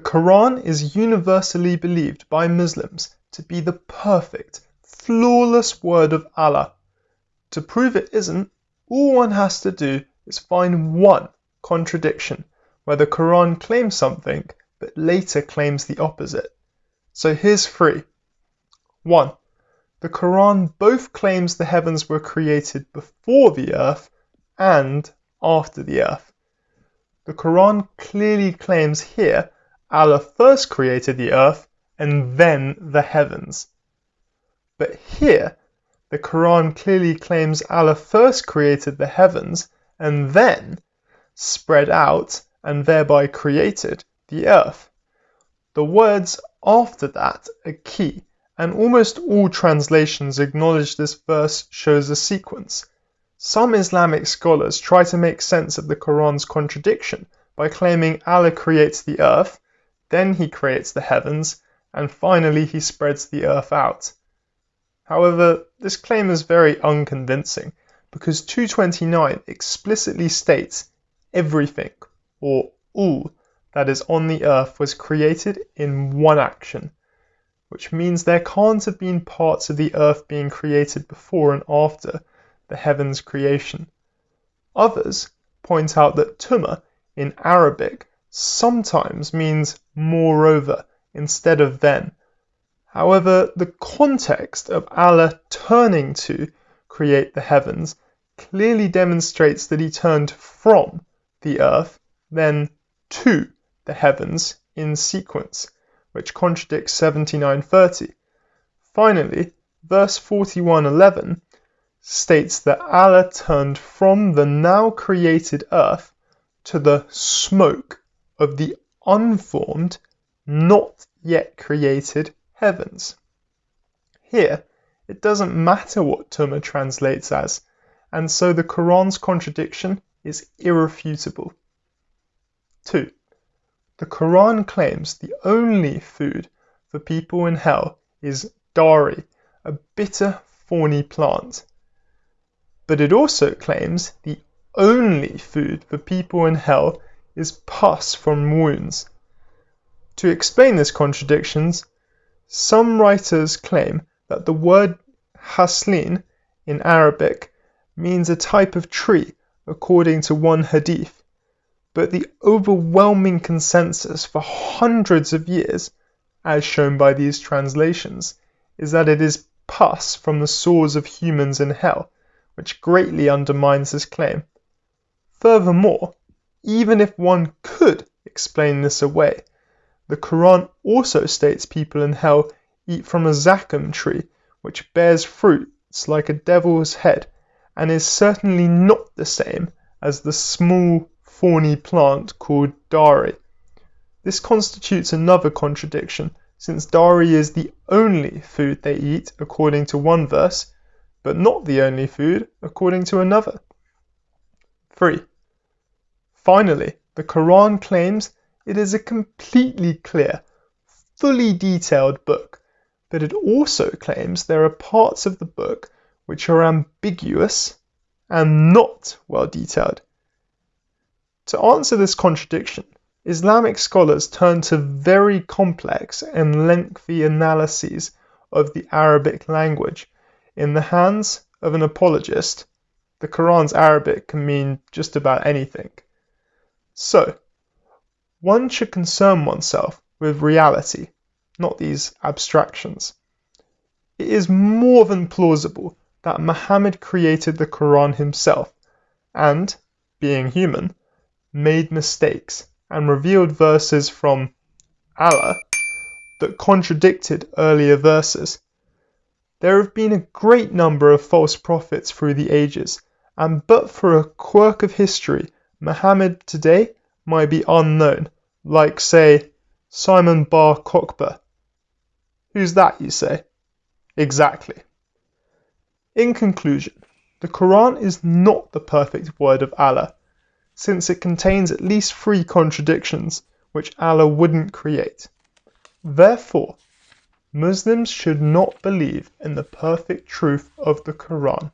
The Quran is universally believed by Muslims to be the perfect, flawless word of Allah. To prove it isn't, all one has to do is find one contradiction where the Quran claims something but later claims the opposite. So here's three. 1. The Quran both claims the heavens were created before the earth and after the earth. The Quran clearly claims here Allah first created the earth and then the heavens. But here, the Quran clearly claims Allah first created the heavens and then spread out and thereby created the earth. The words after that are key, and almost all translations acknowledge this verse shows a sequence. Some Islamic scholars try to make sense of the Quran's contradiction by claiming Allah creates the earth, then he creates the heavens, and finally he spreads the earth out. However, this claim is very unconvincing because 229 explicitly states everything or all that is on the earth was created in one action, which means there can't have been parts of the earth being created before and after the heavens creation. Others point out that Tuma in Arabic sometimes means moreover instead of then. However, the context of Allah turning to create the heavens clearly demonstrates that he turned from the earth, then to the heavens in sequence, which contradicts 7930. Finally, verse 4111 states that Allah turned from the now created earth to the smoke of the unformed, not yet created heavens. Here, it doesn't matter what Tuma translates as, and so the Quran's contradiction is irrefutable. 2. The Quran claims the only food for people in hell is dari, a bitter, thorny plant. But it also claims the only food for people in hell is pus from wounds. To explain this contradiction, some writers claim that the word ghislin in Arabic means a type of tree according to one hadith, but the overwhelming consensus for hundreds of years, as shown by these translations, is that it is pus from the sores of humans in hell, which greatly undermines this claim. Furthermore, even if one could explain this away, the Quran also states people in hell eat from a zaqqum tree, which bears fruits like a devil's head, and is certainly not the same as the small thorny plant called dari. This constitutes another contradiction, since dari is the only food they eat according to one verse, but not the only food according to another. 3. Finally, the Quran claims it is a completely clear, fully detailed book, but it also claims there are parts of the book which are ambiguous and not well detailed. To answer this contradiction, Islamic scholars turn to very complex and lengthy analyses of the Arabic language in the hands of an apologist. The Quran's Arabic can mean just about anything. So, one should concern oneself with reality, not these abstractions. It is more than plausible that Muhammad created the Quran himself and, being human, made mistakes and revealed verses from Allah that contradicted earlier verses. There have been a great number of false prophets through the ages, and but for a quirk of history, Muhammad today might be unknown, like, say, Simon bar Kokhba. Who's that, you say? Exactly. In conclusion, the Quran is not the perfect word of Allah, since it contains at least three contradictions which Allah wouldn't create. Therefore, Muslims should not believe in the perfect truth of the Quran.